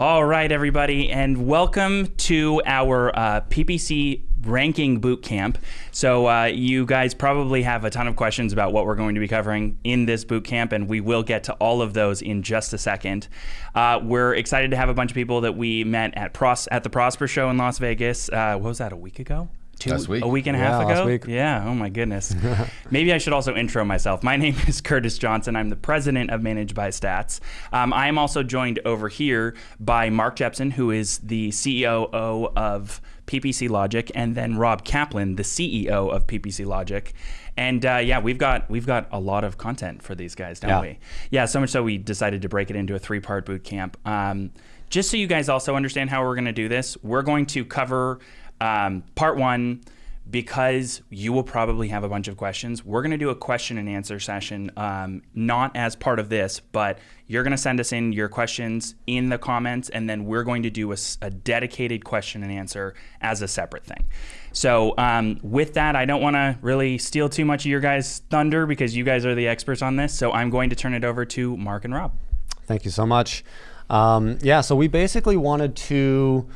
All right, everybody, and welcome to our uh, PPC ranking boot camp. So uh, you guys probably have a ton of questions about what we're going to be covering in this boot camp, and we will get to all of those in just a second. Uh, we're excited to have a bunch of people that we met at Pros at the Prosper Show in Las Vegas. Uh, what was that? A week ago? Two, Last week. a week and a Yeah, half last ago. week. Yeah. Oh my goodness. Maybe I should also intro myself. My name is Curtis Johnson. I'm the president of Managed by Stats. Um, I am also joined over here by Mark Jepson, who is the CEO of PPC Logic, and then Rob Kaplan, the CEO of PPC Logic. And uh, yeah, we've got we've got a lot of content for these guys, don't Yeah. we? Yeah. So much so we decided to break it into a three-part boot camp. Um, just so you guys also understand how we're going to do this, we're going to cover um, part one because you will probably have a bunch of questions. We're going to do a question and answer session, um, not as part of this, but you're going to send us in your questions in the comments, and then we're going to do a dedicated question and answer as a separate thing. So, um, with that, I don't want to really steal too much of your guys' thunder because you guys are the experts on this. So, I'm going to turn it over to Mark and Rob. Thank you so much. Um, yeah, so we basically wanted to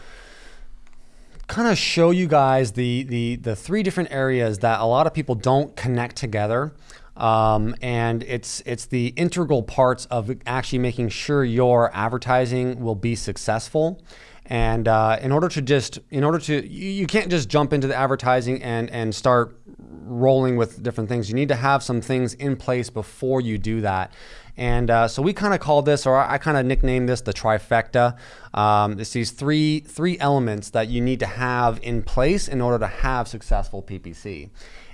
kind of show you guys the, the the three different areas that a lot of people don't connect together. Um, and it's it's the integral parts of actually making sure your advertising will be successful. And uh, in order to just in order to you, you can't just jump into the advertising and and start rolling with different things. You need to have some things in place before you do that. And uh, so we kind of call this, or I kind of nicknamed this, the trifecta. Um, it's these three three elements that you need to have in place in order to have successful PPC.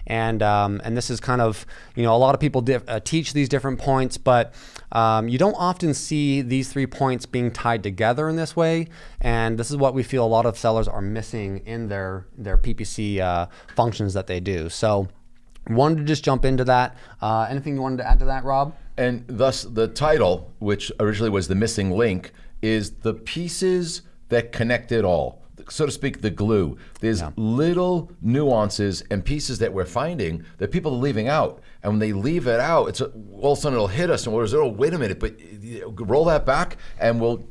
And um, and this is kind of you know a lot of people uh, teach these different points, but um, you don't often see these three points being tied together in this way. And this is what we feel a lot of sellers are missing in their their PPC uh, functions that they do. So wanted to just jump into that. Uh, anything you wanted to add to that, Rob? And thus, the title, which originally was The Missing Link, is the pieces that connect it all. So to speak, the glue. There's little nuances and pieces that we're finding that people are leaving out. And when they leave it out, it's a, all of a sudden it'll hit us and we'll say, oh, wait a minute, but uh, roll that back and we'll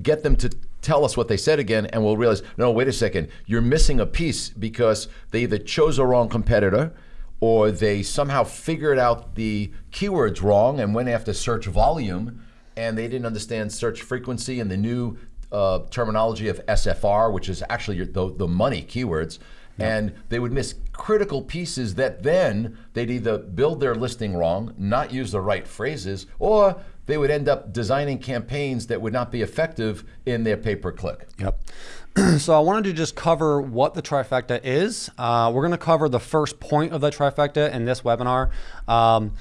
get them to tell us what they said again and we'll realize, no, wait a second, you're missing a piece because they either chose a wrong competitor or they somehow figured out the keywords wrong and went after search volume and they didn't understand search frequency and the new uh, terminology of SFR, which is actually your, the, the money keywords. And they would miss critical pieces that then they'd either build their listing wrong, not use the right phrases, or they would end up designing campaigns that would not be effective in their pay per click. Yep. so I wanted to just cover what the trifecta is. Uh, we're going to cover the first point of the trifecta in this webinar. Um,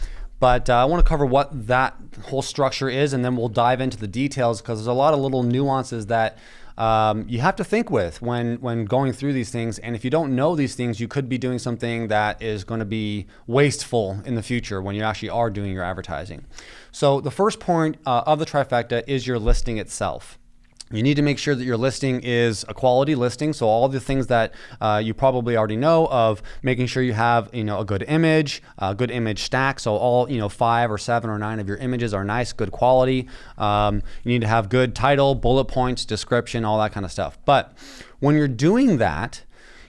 but uh, I want to cover what that whole structure is, and then we'll dive into the details because there's a lot of little nuances that um, you have to think with when when going through these things. And if you don't know these things, you could be doing something that is going to be wasteful in the future when you actually are doing your advertising. So the first point uh, of the trifecta is your listing itself. You need to make sure that your listing is a quality listing. So all the things that uh, you probably already know of making sure you have, you know, a good image, a good image stack. So all, you know, five or seven or nine of your images are nice, good quality. Um, you need to have good title, bullet points, description, all that kind of stuff. But when you're doing that,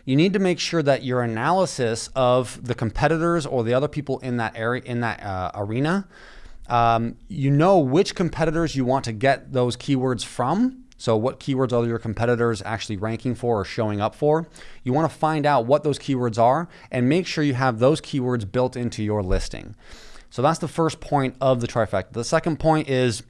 you need to make sure that your analysis of the competitors or the other people in that area, in that uh, arena, um, you know which competitors you want to get those keywords from. So, what keywords are your competitors actually ranking for or showing up for? You want to find out what those keywords are and make sure you have those keywords built into your listing. So, that's the first point of the trifecta. The second point is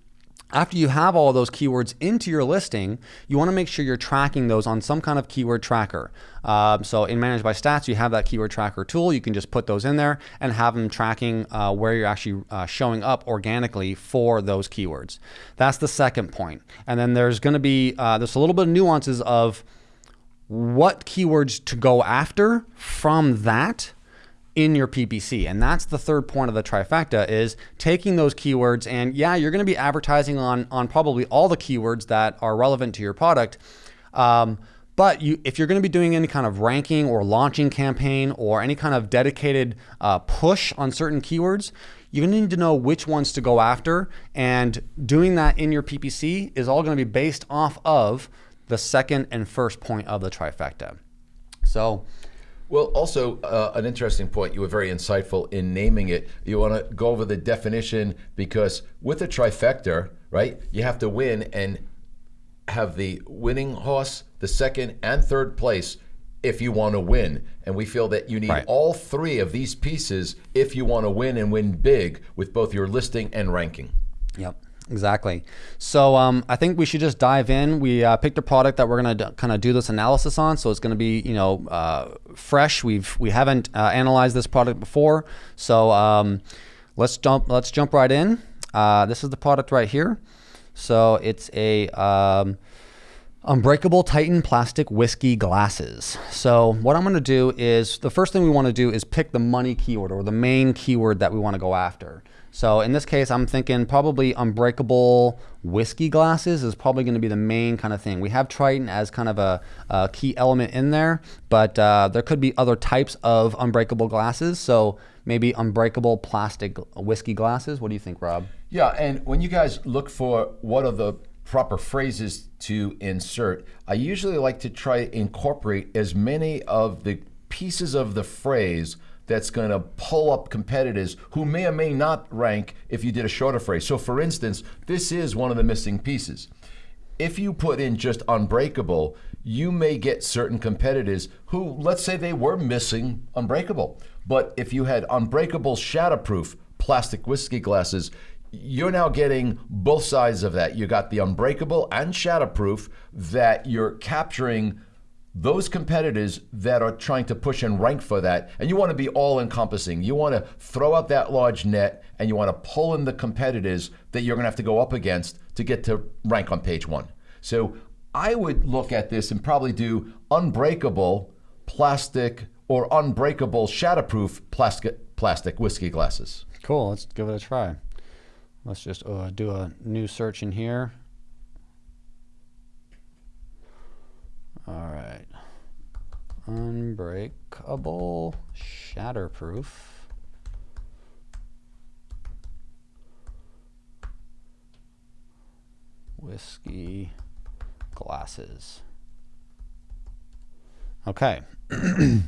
after you have all those keywords into your listing, you want to make sure you're tracking those on some kind of keyword tracker. Um, so in Managed by Stats, you have that keyword tracker tool. You can just put those in there and have them tracking uh, where you're actually uh, showing up organically for those keywords. That's the second point. And then there's going to be uh, there's a little bit of nuances of what keywords to go after from that in your PPC. And that's the third point of the trifecta is taking those keywords and yeah, you're going to be advertising on on probably all the keywords that are relevant to your product. Um, But you, if you're going to be doing any kind of ranking or launching campaign or any kind of dedicated uh, push on certain keywords, to need to know which ones to go after. And doing that in your PPC is all going to be based off of the second and first point of the trifecta. So, well, also uh, an interesting point. You were very insightful in naming it. You want to go over the definition because with a trifecta, right, you have to win and have the winning horse, the second and third place if you want to win. And we feel that you need right. all three of these pieces if you want to win and win big with both your listing and ranking. Yep. Exactly. So um, I think we should just dive in. We uh, picked a product that we're going to kind of do this analysis on, so it's going to be you know uh, fresh. We've we haven't uh, analyzed this product before, so um, let's jump let's jump right in. Uh, this is the product right here. So it's a um, Unbreakable Tritan plastic whiskey glasses. So what I'm going to do is the first thing we want to do is pick the money keyword or the main keyword that we want to go after. So in this case, I'm thinking probably unbreakable whiskey glasses is probably going to be the main kind of thing. We have Tritan as kind of a, a key element in there, but uh, there could be other types of unbreakable glasses. So maybe unbreakable plastic whiskey glasses. What do you think, Rob? Yeah, and when you guys look for what are the proper phrases to insert, I usually like to try incorporate as many of the pieces of the phrase that's going to pull up competitors who may or may not rank if you did a shorter phrase. So, for instance, this is one of the missing pieces. If you put in just unbreakable, you may get certain competitors who, let's say they were missing unbreakable. But if you had unbreakable shatterproof plastic whiskey glasses, you're now getting both sides of that. You got the unbreakable and shatterproof that you're capturing those competitors that are trying to push and rank for that. And you want to be all encompassing. You want to throw out that large net and you want to pull in the competitors that you're going to have to go up against to get to rank on page one. So I would look at this and probably do unbreakable plastic or unbreakable shatterproof plastic, plastic whiskey glasses. Cool. Let's give it a try. Let's just uh, do a new search in here. All right. Unbreakable, shatterproof. Whiskey glasses. Okay.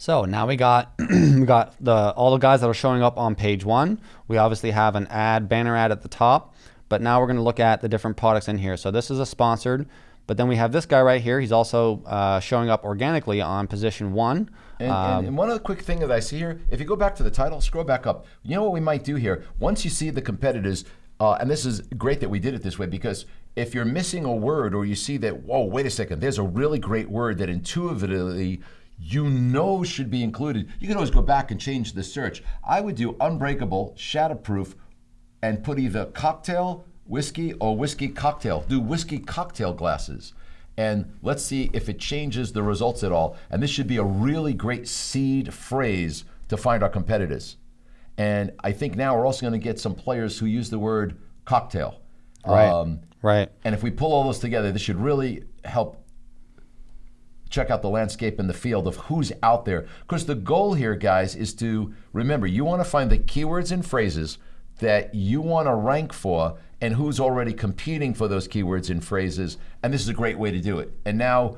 So now we got we got the all the guys that are showing up on page one. We obviously have an ad banner ad at the top, but now we're going to look at the different products in here. So this is a sponsored, but then we have this guy right here. He's also uh, showing up organically on position one. And, um, and, and, one other quick thing that I see here, if you go back to the title, scroll back up. You know what we might do here? Once you see the competitors, uh, and this is great that we did it this way because if you're missing a word or you see that, whoa, wait a second, there's a really great word that intuitively you know should be included. You can always go back and change the search. I would do unbreakable, shatterproof, and put either cocktail, whiskey, or whiskey cocktail. Do whiskey cocktail glasses. And let's see if it changes the results at all. And this should be a really great seed phrase to find our competitors. And I think now we're also going to get some players who use the word cocktail. Right. Um, right. And if we pull all those together, this should really help check out the landscape in the field of who's out there. Because the goal here, guys, is to remember you want to find the keywords and phrases that you want to rank for and who's already competing for those keywords and phrases. And this is a great way to do it. And now,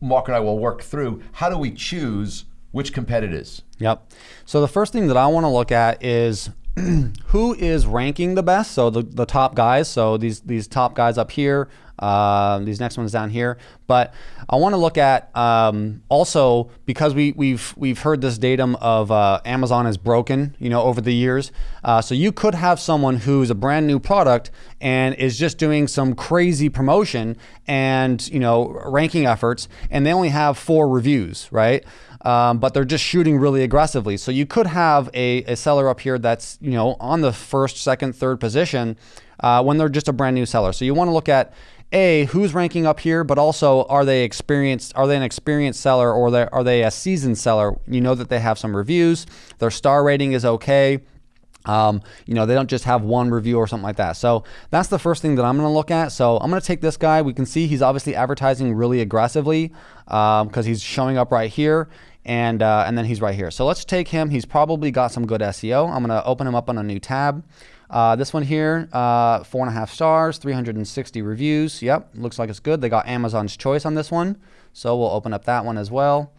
Mark and I will work through how do we choose which competitors? Yep. So the first thing that I want to look at is who is ranking the best. So the, the top guys. So these these top guys up here uh, these next ones down here. But I want to look at um, also because we, we've we've heard this datum of uh, Amazon is broken, you know, over the years. Uh, so you could have someone who's a brand new product and is just doing some crazy promotion and you know ranking efforts, and they only have four reviews, right? Um, but they're just shooting really aggressively. So you could have a, a seller up here that's you know on the first, second, third position uh, when they're just a brand new seller. So you want to look at a who's ranking up here, but also are they experienced? Are they an experienced seller or are they a seasoned seller? You know that they have some reviews. Their star rating is okay. Um, you know, they don't just have one review or something like that. So that's the first thing that I'm going to look at. So I'm going to take this guy. We can see he's obviously advertising really aggressively because um, he's showing up right here and uh, and then he's right here. So let's take him. He's probably got some good SEO. I'm going to open him up on a new tab. Uh, this one here, uh, four and a half stars, 360 reviews. Yep, looks like it's good. They got Amazon's choice on this one. So we'll open up that one as well.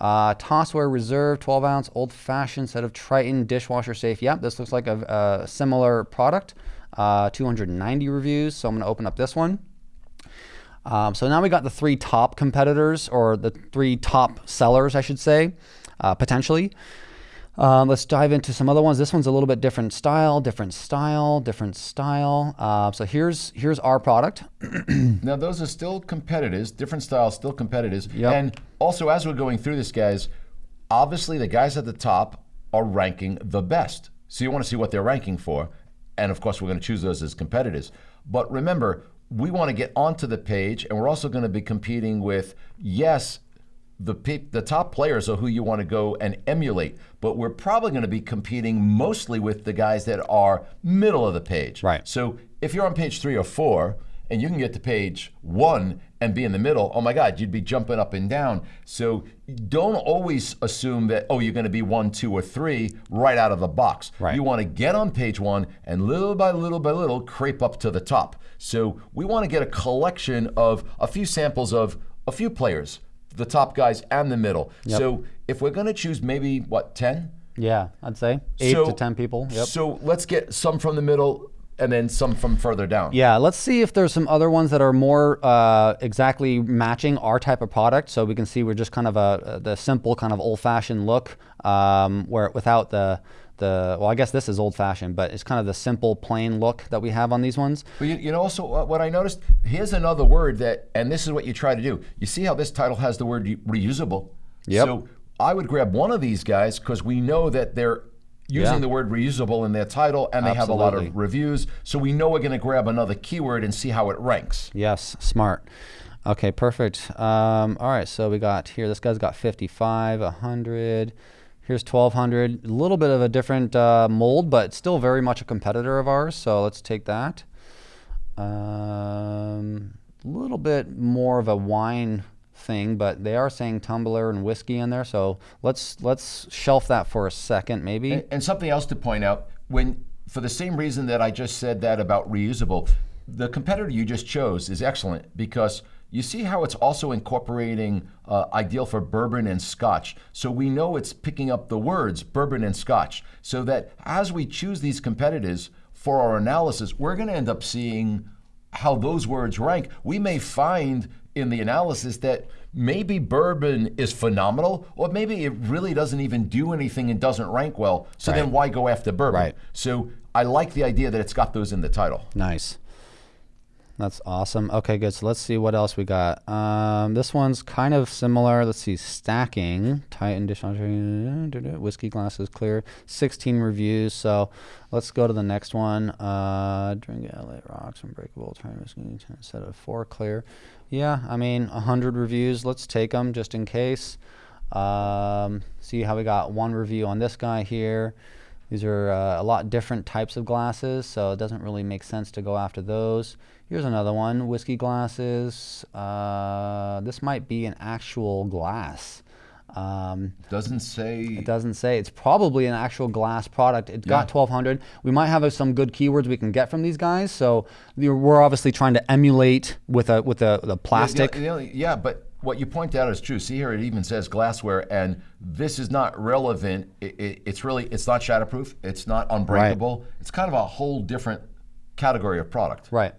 Uh, Tossware Reserve 12 ounce old fashioned set of Tritan dishwasher safe. Yep, this looks like a, a similar product. Uh, 290 reviews. So I'm going to open up this one. Um, so now we got the three top competitors or the three top sellers, I should say, uh, potentially. Uh, let's dive into some other ones. This one's a little bit different style, different style, different style. Uh, so here's here's our product. now those are still competitors, different styles, still competitors. Yep. And also, as we're going through this, guys, obviously the guys at the top are ranking the best. So you want to see what they're ranking for, and of course we're going to choose those as competitors. But remember, we want to get onto the page, and we're also going to be competing with yes the the top players are who you want to go and emulate, but we're probably going to be competing mostly with the guys that are middle of the page. Right. So if you're on page three or four and you can get to page one and be in the middle, oh my God, you'd be jumping up and down. So don't always assume that, oh, you're going to be one, two, or three right out of the box. Right. You want to get on page one and little by little by little creep up to the top. So we want to get a collection of a few samples of a few players the top guys and the middle. Yep. So if we're going to choose maybe what 10? Yeah, I'd say 8 so, to 10 people. Yep. So let's get some from the middle and then some from further down. Yeah, let's see if there's some other ones that are more uh, exactly matching our type of product. So we can see we're just kind of a the simple kind of old-fashioned look, um, where without the the well, I guess this is old-fashioned, but it's kind of the simple, plain look that we have on these ones. But you, you know, also uh, what I noticed here's another word that, and this is what you try to do. You see how this title has the word reusable. Yep. So I would grab one of these guys because we know that they're using yeah. the word reusable in their title and they Absolutely. have a lot of reviews. So we know we're going to grab another keyword and see how it ranks. Yes, smart. Okay, perfect. Um, all right, so we got here, this guy's got 55, 100. Here's 1200, a little bit of a different uh, mold, but still very much a competitor of ours. So let's take that. A um, little bit more of a wine thing, but they are saying tumbler and whiskey in there. So let's let's shelf that for a second, maybe. And, and something else to point out: when for the same reason that I just said that about reusable, the competitor you just chose is excellent because you see how it's also incorporating uh, ideal for bourbon and scotch. So we know it's picking up the words bourbon and scotch. So that as we choose these competitors for our analysis, we're going to end up seeing how those words rank. We may find in the analysis that maybe bourbon is phenomenal, or maybe it really doesn't even do anything and doesn't rank well. So right. then why go after bourbon? Right. So I like the idea that it's got those in the title. Nice. That's awesome. Okay, good. So let's see what else we got. Um, this one's kind of similar. Let's see, stacking, Tritan dishwasher, whiskey glasses clear, 16 reviews. So let's go to the next one. Uh, drink LA rocks, unbreakable, whiskey, instead of four clear. Yeah, I mean, 100 reviews. Let's take them just in case. Um, see how we got one review on this guy here. These are uh, a lot different types of glasses, so it doesn't really make sense to go after those. Here's another one, whiskey glasses. Uh, this might be an actual glass. Um, doesn't say. It doesn't say. It's probably an actual glass product. It's yeah. got 1200. We might have some good keywords we can get from these guys. So we're obviously trying to emulate with a with a the plastic. Yeah, yeah, but what you point out is true. See here, it even says glassware, and this is not relevant. It, it, it's really it's not shatterproof. It's not unbreakable. Right. It's kind of a whole different category of product. Right.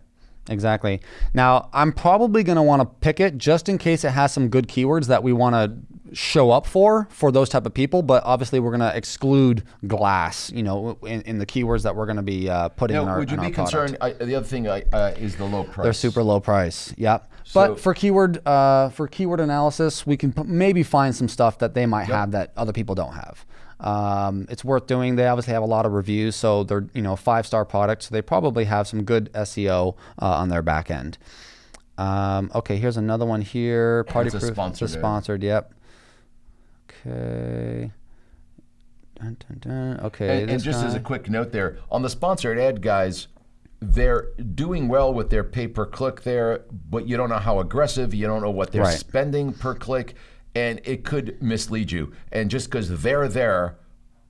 Exactly. Now, I'm probably going to want to pick it just in case it has some good keywords that we want to show up for for those type of people but obviously we're going to exclude glass you know in, in, the keywords that we're going to be uh, putting now, in our would you be concerned I, the other thing uh, is the low price they're super low price yep so, but for keyword uh, for keyword analysis we can maybe find some stuff that they might yep. have that other people don't have um, it's worth doing. They obviously have a lot of reviews, so they're you know five star products. So they probably have some good SEO uh, on their back end. Um, okay, here's another one here. Party proof. Sponsored, it's sponsored. Yep. Okay. Dun, dun, dun. Okay, And, and just as a quick note there, on the sponsored ad guys, they're doing well with their pay per click there, but you don't know how aggressive, you don't know what they're Right. spending per click, and it could mislead you. And just because they're there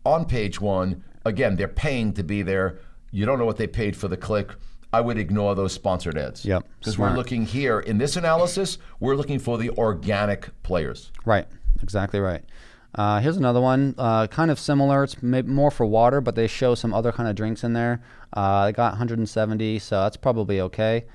on page one, again, they're paying to be there. You don't know what they paid for the click. I would ignore those sponsored ads. Yep, Because we're looking here in this analysis, we're looking for the organic players. Right, exactly right. Uh, here's another one, uh, kind of similar. It's maybe more for water, but they show some other kind of drinks in there. Uh, I got 170, so that's probably okay.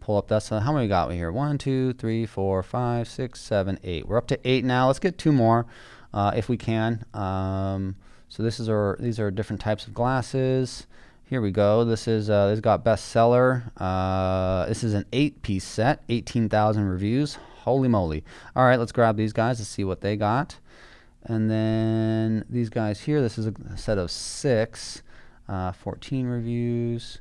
Pull up that's uh, how many we got here? One, two, three, four, five, six, seven, eight. We're up to eight now. Let's get two more, uh, if we can. Um, so this is our these are different types of glasses. Here we go. This is uh, this got bestseller. Uh, this is an eight-piece set, 18,000 reviews. Holy moly! All right, let's grab these guys to see what they got. And then these guys here. This is a set of six, uh, 14 reviews.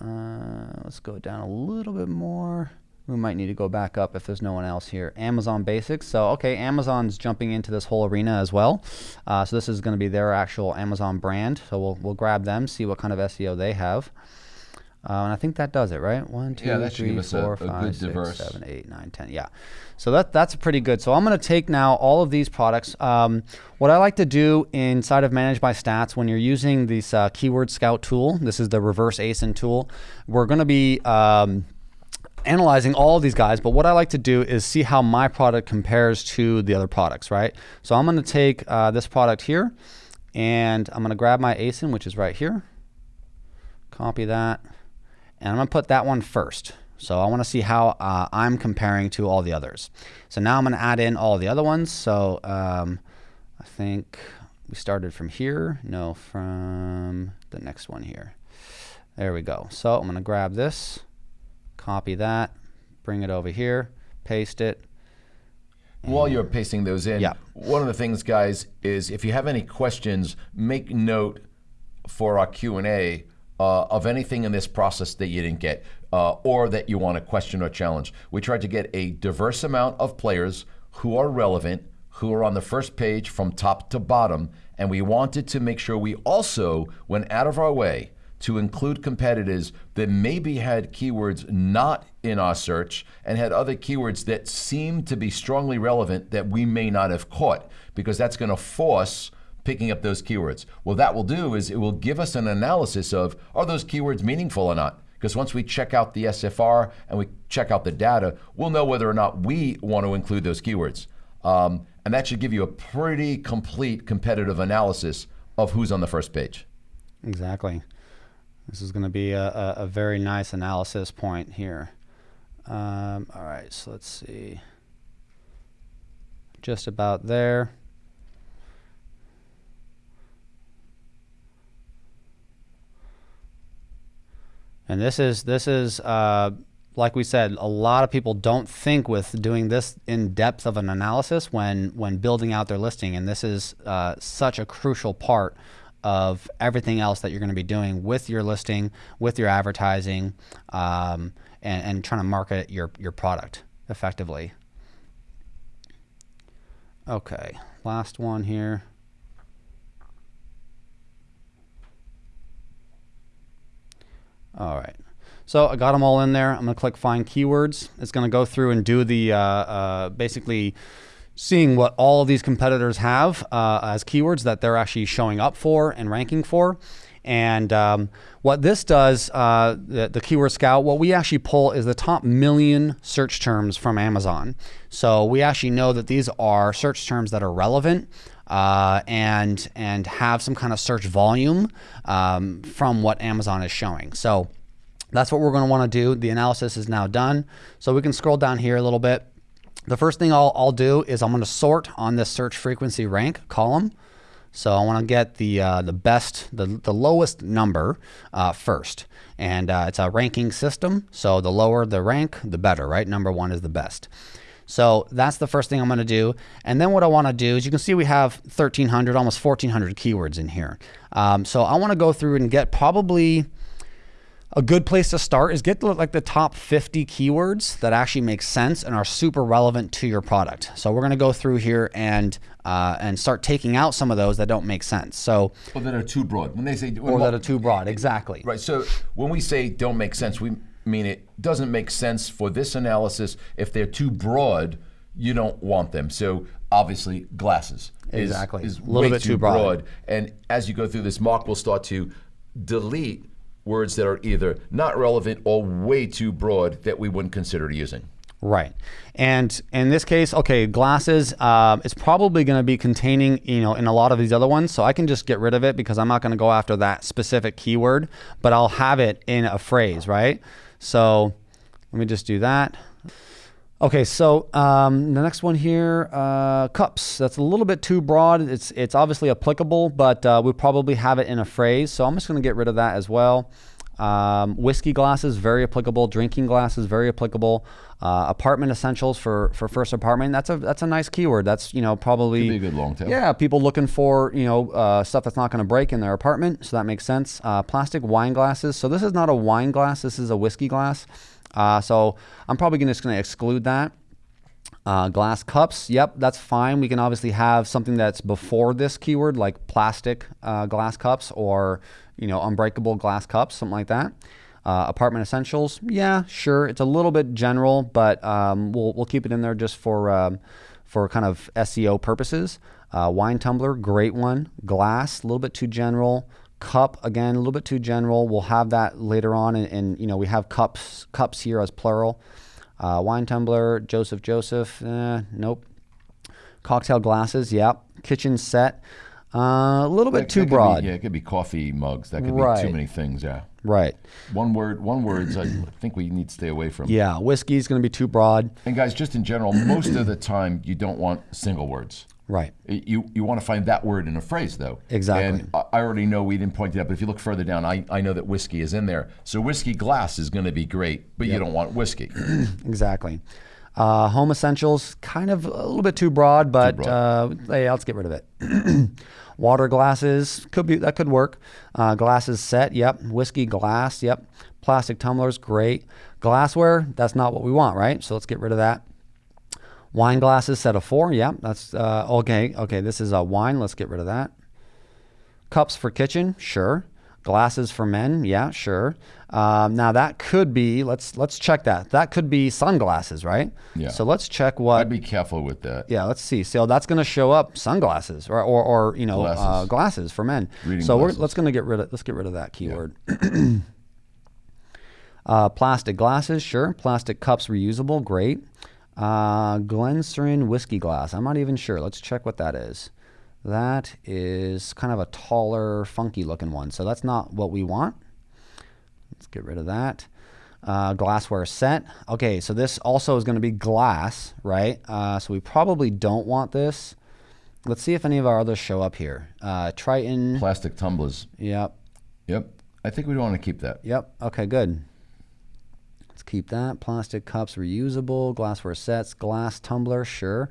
Uh, let's go down a little bit more. We might need to go back up if there's no one else here. Amazon Basics. So, okay, Amazon's jumping into this whole arena as well. Uh, so this is going to be their actual Amazon brand. So we'll we'll grab them, see what kind of SEO they have. Uh, and I think that does it, right? One, two, Yeah, three, a- four, a good five, six, diverse- seven, eight, nine, ten. Yeah. So that that's pretty good. So I'm going to take now all of these products. Um, what I like to do inside of Manage by Stats when you're using this uh, Keyword Scout tool, this is the reverse ASIN tool. We're going to be um, analyzing all of these guys, but what I like to do is see how my product compares to the other products, right? So I'm going to take uh, this product here, and I'm going to grab my ASIN, which is right here. Copy that, and I'm going to put that one first. So I want to see how uh, I'm comparing to all the others. So now I'm going to add in all the other ones. So um, I think we started from here. No, from the next one here. There we go. So I'm going to grab this, copy that, bring it over here, paste it. While you're pasting those in, Yeah. one of the things, guys, is if you have any questions, make note for our Q and A uh, of anything in this process that you didn't get, uh, or that you want to question or challenge. We tried to get a diverse amount of players who are relevant, who are on the first page from top to bottom, and we wanted to make sure we also went out of our way to include competitors that maybe had keywords not in our search and had other keywords that seem to be strongly relevant that we may not have caught because that's going to force picking up those keywords. Well, that will do is it will give us an analysis of are those keywords meaningful or not? Because once we check out the SFR and we check out the data, we'll know whether or not we want to include those keywords. Um, and that should give you a pretty complete competitive analysis of who's on the first page. Exactly. This is going to be a, a, a very nice analysis point here. Um, all right, so let's see. Just about there. And this is this is uh, like we said, a lot of people don't think with doing this in depth of an analysis when when building out their listing, and this is uh, such a crucial part of everything else that you're going to be doing with your listing, with your advertising, um, and, and trying to market your your product effectively. Okay, last one here. All right. So I got them all in there. I'm going to click Find Keywords. It's going to go through and do the uh, uh, basically seeing what all of these competitors have uh, as keywords that they're actually showing up for and ranking for. And um, what this does, uh, the, the Keyword Scout, what we actually pull is the top million search terms from Amazon. So we actually know that these are search terms that are relevant uh, and and have some kind of search volume um, from what Amazon is showing. So that's what we're going to want to do. The analysis is now done. So we can scroll down here a little bit. The first thing I'll, I'll do is I'm going to sort on this search frequency rank column. So I want to get the uh, the best, the, the lowest number uh, first. And uh, it's a ranking system. So the lower the rank, the better, right? Number one is the best. So that's the first thing I'm going to do. And then what I want to do is you can see we have 1,300, almost 1,400 keywords in here. Um, so I want to go through and get probably a good place to start is get the, like the top 50 keywords that actually make sense and are super relevant to your product. So we're going to go through here and uh, and start taking out some of those that don't make sense. So Or that are too broad. When they say or that are too broad. Exactly. Right. So when we say don't make sense, we mean it doesn't make sense for this analysis. If they're too broad, you don't want them. So obviously, glasses is, Exactly. is A little way bit too too broad. And as you go through this, Mark will start to delete words that are either not relevant or way too broad that we wouldn't consider using. Right. And in this case, okay, glasses, um, it's probably going to be containing, you know, in a lot of these other ones. So I can just get rid of it because I'm not going to go after that specific keyword, but I'll have it in a phrase, right? So let me just do that. Okay, so um, the next one here, uh, cups. That's a little bit too broad. It's it's obviously applicable, but uh, we probably have it in a phrase. So I'm just going to get rid of that as well. Um, whiskey glasses, very applicable. Drinking glasses, very applicable. Uh, apartment essentials for for first apartment. That's a that's a nice keyword. That's you know probably Could be a good long tail. Yeah, people looking for you know uh, stuff that's not going to break in their apartment. So that makes sense. Uh, plastic wine glasses. So this is not a wine glass. This is a whiskey glass. Uh, so I'm probably gonna- just going to exclude that. Uh, glass cups, yep, that's fine. We can obviously have something that's before this keyword, like plastic uh, glass cups or you know unbreakable glass cups, something like that. Uh, apartment essentials, yeah, sure. It's a little bit general, but um, we'll we'll keep it in there just for um, for kind of SEO purposes. Uh, wine tumbler, great one. Glass, a little bit too general. Cup, again, a little bit too general. We'll have that later on, and, and you know we have cups cups here as plural. Uh, wine tumbler, Joseph Joseph, eh, nope. Cocktail glasses, yep. Kitchen set, uh, a little bit That- too that could be- broad. yeah, it could be coffee mugs. That could be too many things. Yeah. Right. One word. One words. I think we need to stay away from. Yeah, whiskey is going to be too broad. And guys, just in general, most of the time you don't want single words. Right. You you want to find that word in a phrase though. Exactly. And I already know we didn't point it out, but if you look further down, I, I know that whiskey is in there. So whiskey glass is going to be great, but you don't want whiskey. Exactly. Uh, home essentials, kind of a little bit too broad, but broad. Uh, hey, let's get rid of it. Water glasses could be that could work. Uh, glasses set, yep. Whiskey glass, yep. Plastic tumblers, great. Glassware, that's not what we want, right? So let's get rid of that. Wine glasses set of four, yep. That's uh, okay. Okay, this is a wine. Let's get rid of that. Cups for kitchen, sure. Glasses for men, yeah, sure. Um, now that could be let's let's check that. That could be sunglasses, right? Yeah. So let's check what. I'd be careful with that. yeah, let's see. So that's going to show up sunglasses or or, or you know Glasses. Uh, glasses for men. Reading so glasses. we're let's going to get rid of let's get rid of that keyword. uh, plastic glasses, sure. Plastic cups reusable, great. Uh, Glencairn whiskey glass. I'm not even sure. Let's check what that is. That is kind of a taller, funky looking one. So that's not what we want. Let's get rid of that. Uh, glassware set. Okay, so this also is going to be glass, right? Uh, so we probably don't want this. Let's see if any of our others show up here. Uh, Tritan. Plastic tumblers. Yep. Yep. I think we want to keep that. Yep. Okay, good. Let's keep that. Plastic cups reusable. Glassware sets. Glass tumbler, sure.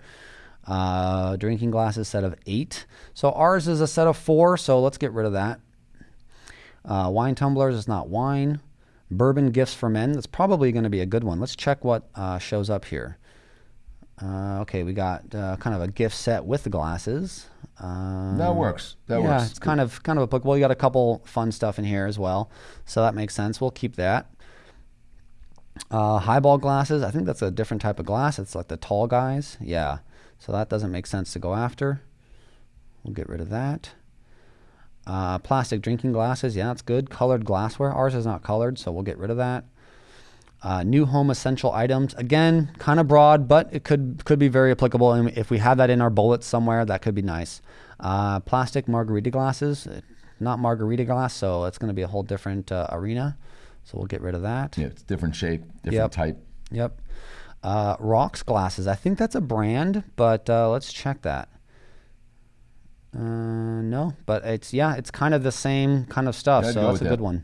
Uh, drinking glasses set of eight. So ours is a set of four, so let's get rid of that. Uh, wine tumblers is not wine. Bourbon gifts for men. That's probably going to be a good one. Let's check what uh, shows up here. Uh, okay, we got uh, kind of a gift set with the glasses. Uh, That works. That yeah, works. it's kind of kind of applicable. You got a couple fun stuff in here as well, so that makes sense. We'll keep that. Uh, highball glasses. I think that's a different type of glass. It's like the tall guys. Yeah, so that doesn't make sense to go after. We'll get rid of that. Uh, plastic drinking glasses. Yeah, that's good. Colored glassware. Ours is not colored, so we'll get rid of that. Uh, new home essential items. Again, kind of broad, but it could could be very applicable. And if we have that in our bullets somewhere, that could be nice. Uh, plastic margarita glasses, not margarita glass, so it's going to be a whole different uh, arena. So we'll get rid of that. Yeah, it's different shape, different Yep. type. Yep. Uh, Rocks glasses. I think that's a brand, but uh, let's check that. Uh, no, but it's yeah, it's kind of the same kind of stuff. Yeah, so that's a with good one.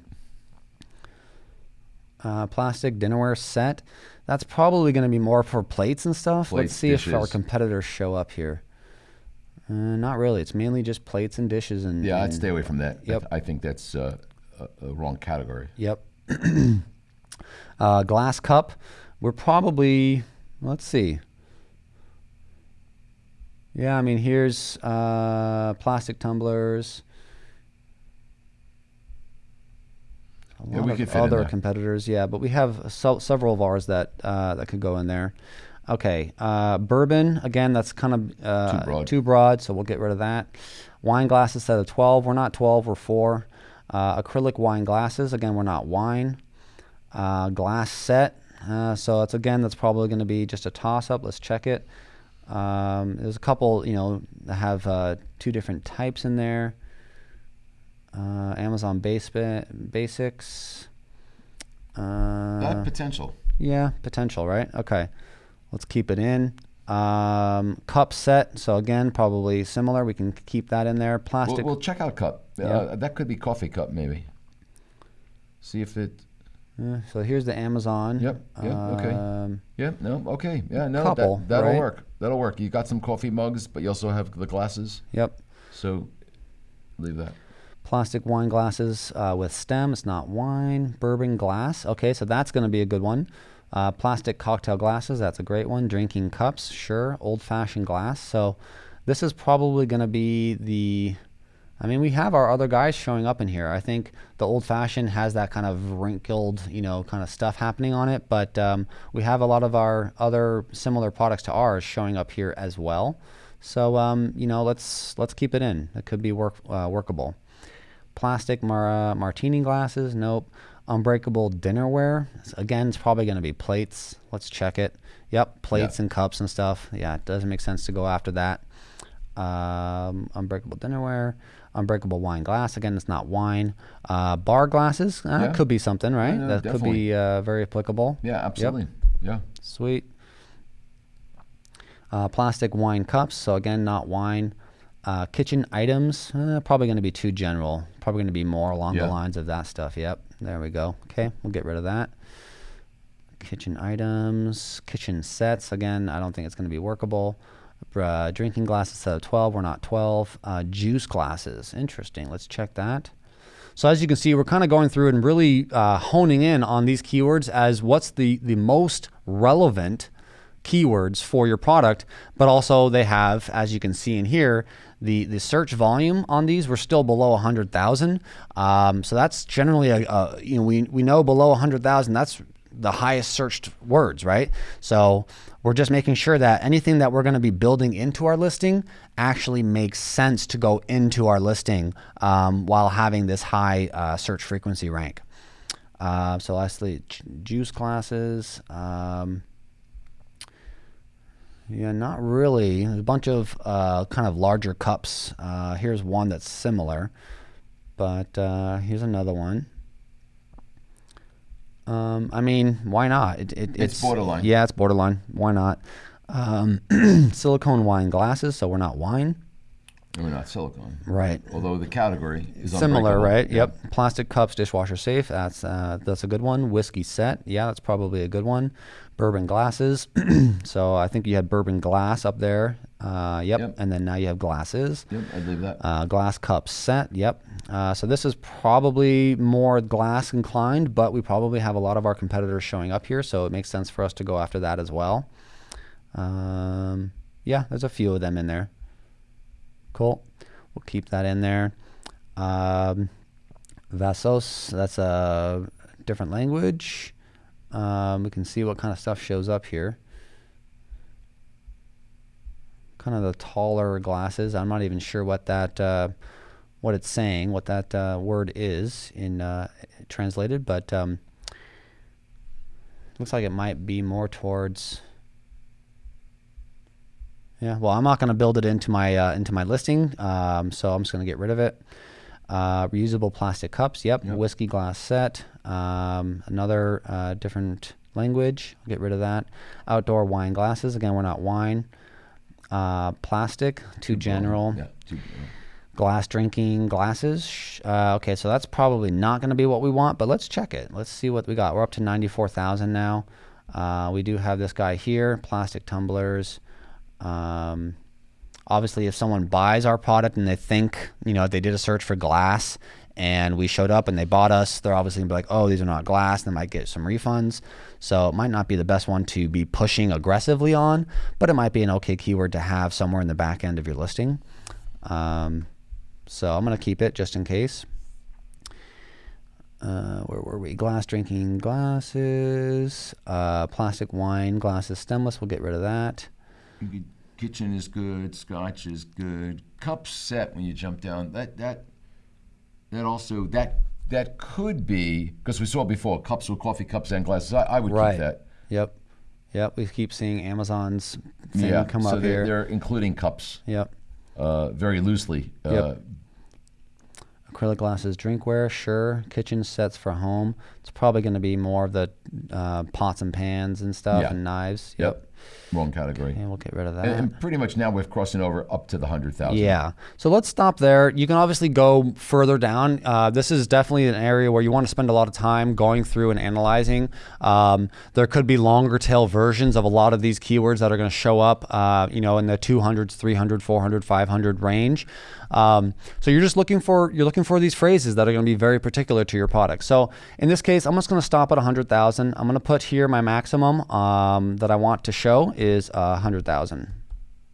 Uh, plastic dinnerware set. That's probably going to be more for plates and stuff. Plates, Let's see if our competitors show up here. Uh, not really. It's mainly just plates and dishes and. Yeah, I'd stay away from that. I Yep. th- I think that's uh, a, a wrong category. Yep. uh, glass cup, we're probably, let's see. Yeah, I mean, here's uh, plastic tumblers. A Yeah, lot we of could fit other competitors, yeah, but we have so, several of ours that uh, that could go in there. Okay, uh, bourbon again. That's kind of uh, Too broad. too broad, so we'll get rid of that. Wine glasses set of twelve. We're not twelve. We're four. Uh, acrylic wine glasses. Again, we're not wine. Uh, glass set. Uh, so it's again, that's probably going to be just a toss up. Let's check it. Um, there's a couple, you know, that have uh, two different types in there. Uh, Amazon base basics. Uh, That potential. yeah, potential, right? Okay. Let's keep it in. Um, cup set. So again, probably similar. We can keep that in there. We'll, Plastic. we'll check out cup. Yeah. Uh, that could be coffee cup, maybe. See if it. uh, so here's the Amazon. Yep, yep, okay. Um, Yeah. No. Okay. Yeah. No. Couple, that, that'll right? work. That'll work. You got some coffee mugs, but you also have the glasses. Yep. So, leave that. Plastic wine glasses uh, with stem. It's not wine. Bourbon glass. Okay, so that's going to be a good one. Uh, plastic cocktail glasses. That's a great one. Drinking cups. Sure. Old fashioned glass. So this is probably going to be the. I mean, we have our other guys showing up in here. I think the old fashioned has that kind of wrinkled, you know, kind of stuff happening on it. But um, we have a lot of our other similar products to ours showing up here as well. So um, you know, let's let's keep it in. It could be work uh, workable plastic mar- uh, martini glasses. Nope. Unbreakable dinnerware. Again, it's probably going to be plates. Let's check it. Yep, plates Yeah. and cups and stuff. Yeah, it doesn't make sense to go after that. Um, unbreakable dinnerware. Unbreakable wine glass. Again, it's not wine. Uh, bar glasses. Uh, Yeah. Could be something, right? no, that could be uh, very applicable. Yeah. Absolutely. Yeah. Sweet. Uh, plastic wine cups. So again, not wine. Uh, kitchen items. Uh, probably going to be too general. Probably going to be more along Yeah. the lines of that stuff. Yep. There we go. Okay, we'll get rid of that. Kitchen items. Kitchen sets. Again, I don't think it's going to be workable. Uh, drinking glasses set of 12. We're not 12. Uh, juice glasses. Interesting. Let's check that. So as you can see, we're kind of going through and really uh, honing in on these keywords as what's the, the most relevant keywords for your product, but also they have, as you can see in here, the, the search volume on these, we're still below 100,000. Um, so that's generally, a, a, you know, we, we know below 100,000, that's the highest searched words, right? So we're just making sure that anything that we're going to be building into our listing actually makes sense to go into our listing um, while having this high uh, search frequency rank. Uh, so lastly, juice classes. Um, yeah, not really. There's a bunch of uh, kind of larger cups. Uh, here's one that's similar, but uh, here's another one. Um, I mean, why not? It, it, It's borderline. Yeah, it's borderline. Why not? Um, silicone wine glasses, so we're not wine. We're not silicone. Right. Although the category is Similar, right? Yeah. Yep. Plastic cups, dishwasher safe. That's uh, that's a good one. Whiskey set. Yeah, that's probably a good one. Bourbon glasses. so I think you had bourbon glass up there. Uh, yep. Yep. And then now you have glasses. Yep, I'd leave that. Uh, glass cup set. Yep. Uh, so this is probably more glass inclined, but we probably have a lot of our competitors showing up here, so it makes sense for us to go after that as well. Um, yeah, there's a few of them in there. Cool. We'll keep that in there. Um, Vasos, that's a different language. Um, we can see what kind of stuff shows up here. Kind of the taller glasses. I'm not even sure what that, uh, what it's saying, what that uh, word is in uh, translated, but um, looks like it might be more towards. Yeah, well, I'm not going to build it into my uh, into my listing, um, so I'm just going to get rid of it. Uh, reusable plastic cups. Yep. Yep. Whiskey glass set. Um, another uh, different language. I'll get rid of that. Outdoor wine glasses. Again, we're not wine. Uh, plastic. Too general. Yeah. Too, yeah. Glass drinking glasses. Uh, okay, so that's probably not going to be what we want, but let's check it. Let's see what we got. We're up to 94,000 now. Uh, we do have this guy here, plastic tumblers. Um, obviously, if someone buys our product and they think, you know, they did a search for glass and we showed up and they bought us, they're obviously gonna be like, oh, these are not glass. They might get some refunds. So it might not be the best one to be pushing aggressively on, but it might be an okay keyword to have somewhere in the back end of your listing. Um, so I'm gonna keep it just in case. Uh, where were we? Glass drinking glasses, uh, plastic wine glasses, stemless. We'll get rid of that. Kitchen is good. Scotch is good. Cup set when you jump down. That that that also that that could be because we saw before cups with coffee cups and glasses. I, I would Right. keep that. Yep. Yep. We keep seeing Amazon's thing Yeah, come so up they're, here. they're including cups Yep. uh, very loosely. Uh, Yep. Acrylic glasses, drinkware, sure. Kitchen sets for home. It's probably going to be more of the uh, pots and pans and stuff Yeah. and knives. Yep. Wrong category. And we'll get rid of that. And, and pretty much now we're crossing over up to the hundred thousand. Yeah. So let's stop there. You can obviously go further down. Uh, this is definitely an area where you want to spend a lot of time going through and analyzing. Um, there could be longer tail versions of a lot of these keywords that are going to show up, uh, you know, in the 200s, 300, 400, 500 range. Um, so you're just looking for you're looking for these phrases that are going to be very particular to your product. So in this case, I'm just going to stop at 100,000. I'm going to put here my maximum um, that I want to show is uh, 100,000.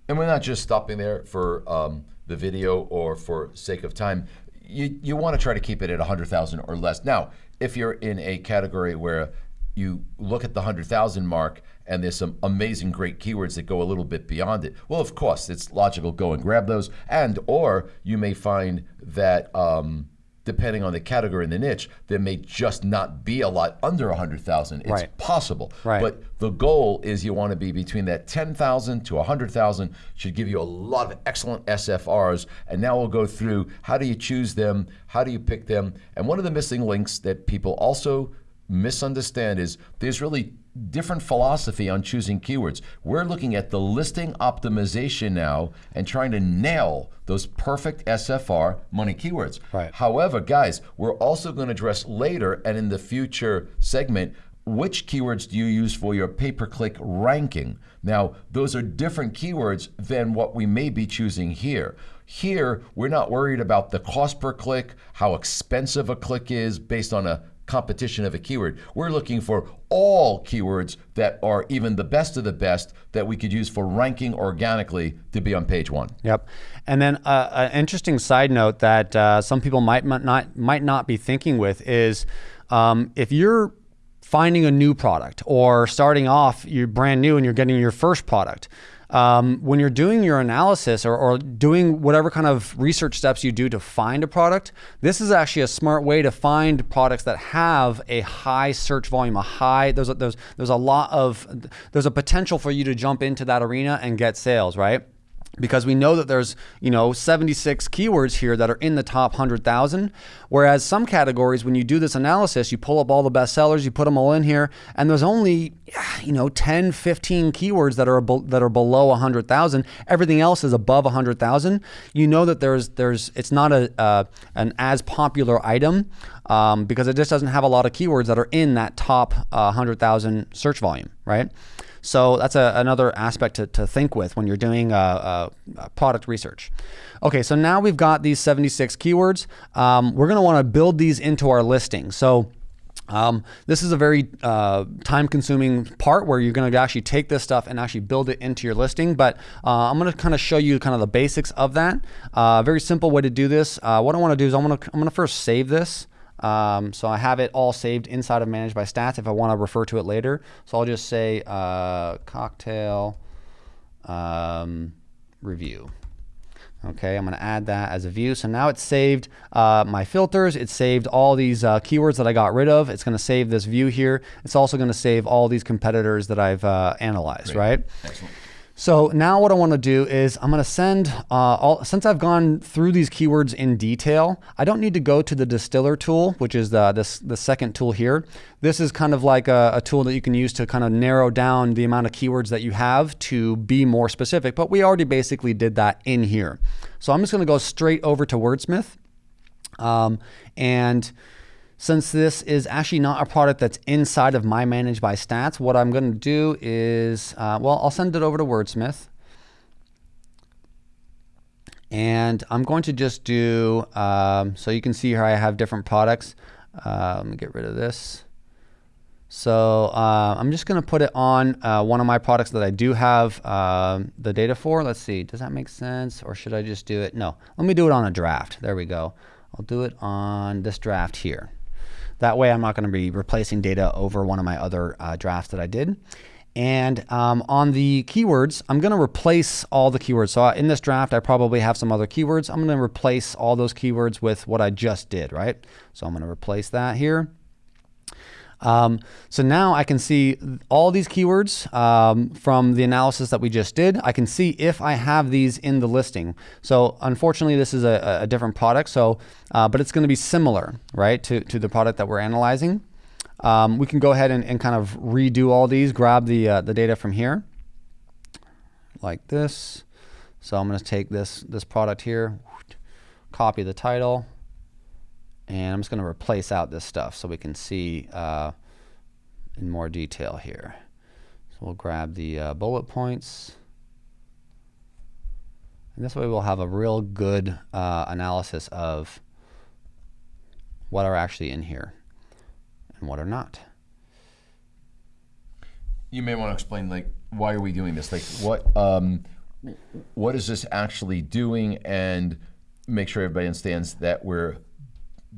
And we're not just stopping there for um, the video or for sake of time. You, you want to try to keep it at a 100,000 or less. Now, if you're in a category where you look at the 100,000 mark and there's some amazing great keywords that go a little bit beyond it, well, of course, it's logical go and grab those. And or you may find that um, depending on the category and the niche, there may just not be a lot under 100,000. It's Right. possible. Right. But the goal is you want to be between that 10,000 to 100,000 should give you a lot of excellent SFRs. And now we'll go through how do you choose them? How do you pick them? And one of the missing links that people also misunderstand is there's really different philosophy on choosing keywords. We're looking at the listing optimization now and trying to nail those perfect SFR money keywords. Right. However, guys, we're also going to address later and in the future segment which keywords do you use for your pay per click ranking? Now, those are different keywords than what we may be choosing here. Here, we're not worried about the cost per click, how expensive a click is based on a competition of a keyword. We're looking for all keywords that are even the best of the best that we could use for ranking organically to be on page one. Yep. And then uh, an interesting side note that uh, some people might not might not be thinking with is um, if you're finding a new product or starting off you're brand new and you're getting your first product um, when you're doing your analysis or, or doing whatever kind of research steps you do to find a product this is actually a smart way to find products that have a high search volume a high there's a, there's there's a lot of there's a potential for you to jump into that arena and get sales right? Because we know that there's you know 76 keywords here that are in the top 100,000 whereas some categories when you do this analysis you pull up all the best sellers you put them all in here and there's only you know 10 15 keywords that are that are below 100,000 everything else is above 100,000 you know that there's there's it's not a uh, an as popular item um, because it just doesn't have a lot of keywords that are in that top uh, 100,000 search volume right so that's a, another aspect to, to think with when you're doing uh, uh, product research. Okay, so now we've got these 76 keywords. Um, we're going to want to build these into our listing. So um, this is a very uh, time-consuming part where you're going to actually take this stuff and actually build it into your listing. But uh, I'm going to kind of show you kind of the basics of that. Uh, very simple way to do this. Uh, what I want to do is I'm going to I'm to first save this. Um, so I have it all saved inside of Managed by Stats if I want to refer to it later. So I'll just say uh, cocktail um, review. Okay, I'm going to add that as a view. So now it's saved uh, my filters. It's saved all these uh, keywords that I got rid of. It's going to save this view here. It's also going to save all these competitors that I've uh, analyzed, right? Excellent. So now what I want to do is I'm going to send uh, all since I've gone through these keywords in detail. I don't need to go to the distiller tool, which is the this the second tool here. This is kind of like a, a tool that you can use to kind of narrow down the amount of keywords that you have to be more specific. But we already basically did that in here. So I'm just going to go straight over to Wordsmith, um, and since this is actually not a product that's inside of my Manage by Stats, what I'm going to do is, uh, well, I'll send it over to Wordsmith. And I'm going to just do, um, so you can see here I have different products. Uh, let me get rid of this. So uh, I'm just going to put it on uh, one of my products that I do have um, the data for. Let's see, does that make sense? Or should I just do it? No, let me do it on a draft. There we go. I'll do it on this draft here. That way I'm not going to be replacing data over one of my other uh, drafts that I did. And um, on the keywords, I'm going to replace all the keywords. So in this draft, I probably have some other keywords. I'm going to replace all those keywords with what I just did, right? So I'm going to replace that here. Um, so now I can see all these keywords um, from the analysis that we just did. I can see if I have these in the listing. So unfortunately, this is a, a different product, so uh, but it's going to be similar, right, to, to the product that we're analyzing. Um, we can go ahead and, and, kind of redo all these, grab the, uh, the data from here, like this. So I'm going to take this, this product here, copy the title, and I'm just going to replace out this stuff so we can see uh, in more detail here. So we'll grab the uh, bullet points. And this way we'll have a real good uh, analysis of what are actually in here and what are not. You may want to explain, like, why are we doing this? Like, what um, what is this actually doing, and make sure everybody understands that we're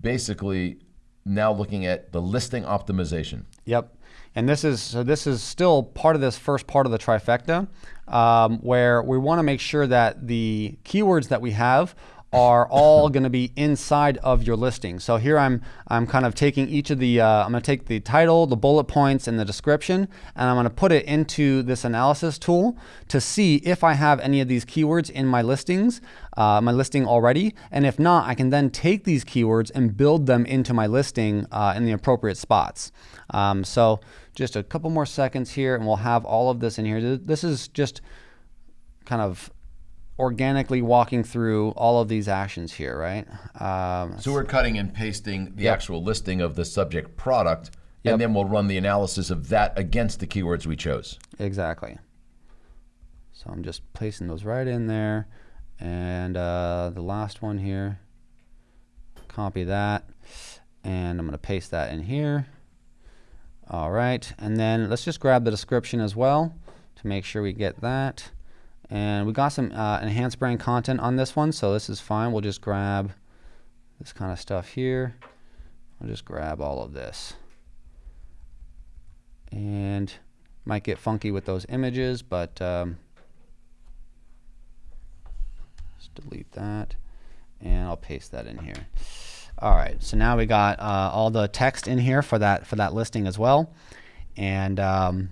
basically now looking at the listing optimization. Yep. And this is so this is still part of this first part of the trifecta, um, where we want to make sure that the keywords that we have are all going to be inside of your listing. So here I'm I'm kind of taking each of the uh, I'm going to take the title, the bullet points, and the description, and I'm going to put it into this analysis tool to see if I have any of these keywords in my listings, uh, my listing already, and if not, I can then take these keywords and build them into my listing uh, in the appropriate spots. Um, so just a couple more seconds here, and we'll have all of this in here. This is just kind of organically walking through all of these actions here, right? Um, so we're cutting and pasting the yep. actual listing of the subject product, yep. and then we'll run the analysis of that against the keywords we chose. Exactly. So I'm just placing those right in there. And uh, the last one here, copy that, and I'm going to paste that in here. All right, and then let's just grab the description as well to make sure we get that. And we got some uh, enhanced brand content on this one, so this is fine. We'll just grab this kind of stuff here. I'll just grab all of this. And might get funky with those images, but um, let's delete that. And I'll paste that in here. All right, so now we got uh, all the text in here for that for that listing as well. And um,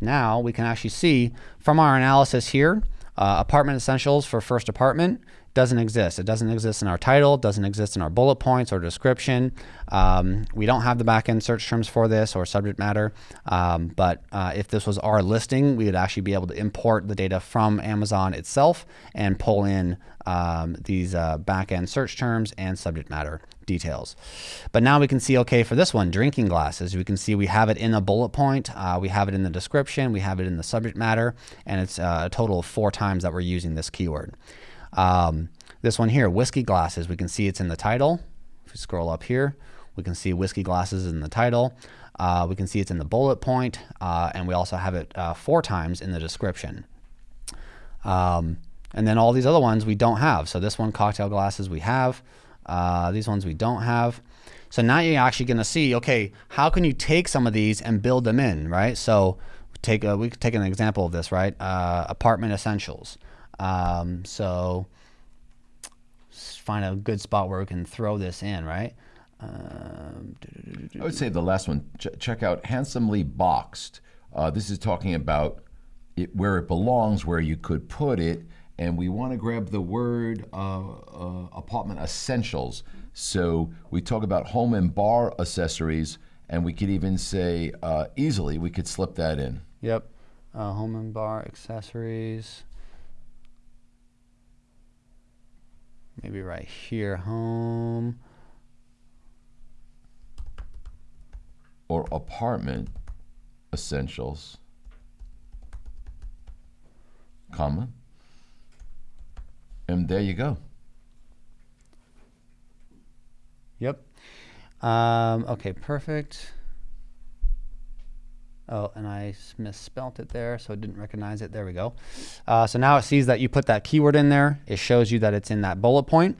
now we can actually see from our analysis here, uh, apartment essentials for first apartment doesn't exist. It doesn't exist in our title, doesn't exist in our bullet points or description. Um, we don't have the backend search terms for this or subject matter. Um, but uh, if this was our listing, we would actually be able to import the data from Amazon itself and pull in um, these uh, backend search terms and subject matter details. But now we can see, okay, for this one, drinking glasses, we can see we have it in a bullet point, uh, we have it in the description, we have it in the subject matter, and it's uh, a total of four times that we're using this keyword. Um, this one here, whiskey glasses, we can see it's in the title. If we scroll up here, we can see whiskey glasses in the title. Uh, we can see it's in the bullet point, uh, and we also have it uh, four times in the description. Um, and then all these other ones we don't have. So this one, cocktail glasses, we have. Uh, these ones we don't have. So now you're actually going to see, okay, how can you take some of these and build them in, right? So take a, we take an example of this, right? Uh, apartment essentials. Um, so find a good spot where we can throw this in, right? Um, I would say the last one. Ch check out handsomely boxed. Uh, this is talking about it, where it belongs, where you could put it, and we want to grab the word uh, uh, apartment essentials. So we talk about home and bar accessories, and we could even say uh, easily we could slip that in. Yep, uh, home and bar accessories. Maybe right here, home. Or apartment essentials, comma, And there you go. Yep. Um, okay, perfect. Oh, and I misspelt it there, so it didn't recognize it. There we go. Uh, so now it sees that you put that keyword in there. It shows you that it's in that bullet point.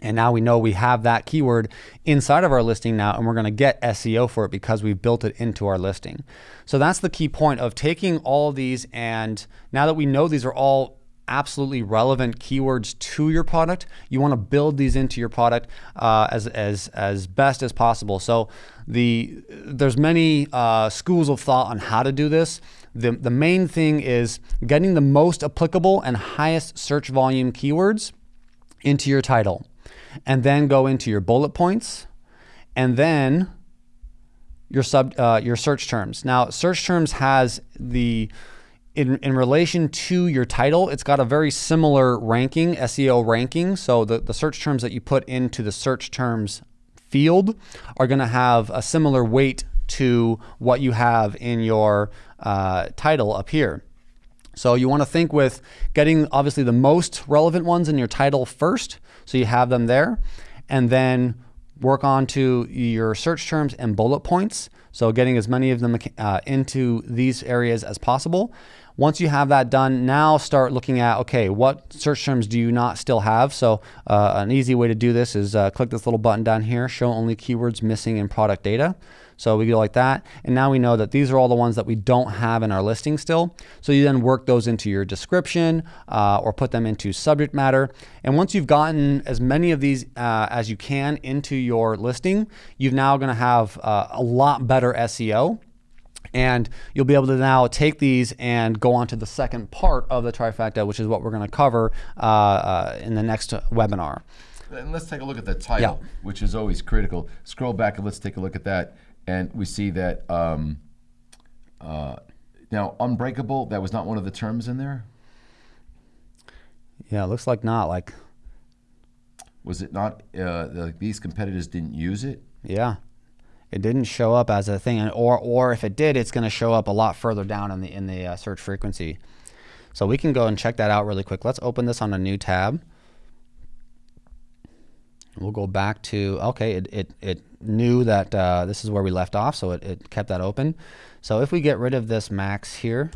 And now we know we have that keyword inside of our listing now, and we're going to get SEO for it because we've built it into our listing. So that's the key point of taking all of these. And now that we know these are all absolutely relevant keywords to your product, you want to build these into your product uh, as, as, as best as possible. So the there's many uh, schools of thought on how to do this. The, the main thing is getting the most applicable and highest search volume keywords into your title and then go into your bullet points and then your sub uh, your search terms. Now, search terms has the in, in relation to your title, it's got a very similar ranking, SEO ranking. So the, the search terms that you put into the search terms field are going to have a similar weight to what you have in your uh, title up here. So you want to think with getting obviously the most relevant ones in your title first, so you have them there, and then work on to your search terms and bullet points. So getting as many of them uh, into these areas as possible. Once you have that done, now start looking at okay, what search terms do you not still have? So uh, an easy way to do this is uh, click this little button down here, show only keywords missing in product data. So we go like that. And now we know that these are all the ones that we don't have in our listing still. So you then work those into your description uh, or put them into subject matter. And once you've gotten as many of these uh, as you can into your listing, you're now going to have uh, a lot better SEO. And you'll be able to now take these and go on to the second part of the trifecta, which is what we're going to cover uh, uh, in the next webinar. And let's take a look at the title, Yeah. which is always critical. Scroll back and let's take a look at that. And we see that um, uh, now unbreakable, that was not one of the terms in there. Yeah, it looks like not. Like, Was it not? Uh, like these competitors didn't use it. yeah, it didn't show up as a thing, or or if it did, it's going to show up a lot further down in the in the uh, search frequency. So we can go and check that out really quick. Let's open this on a new tab. We'll go back to okay. It it, it knew that uh, this is where we left off, so it, it kept that open. So if we get rid of this max here.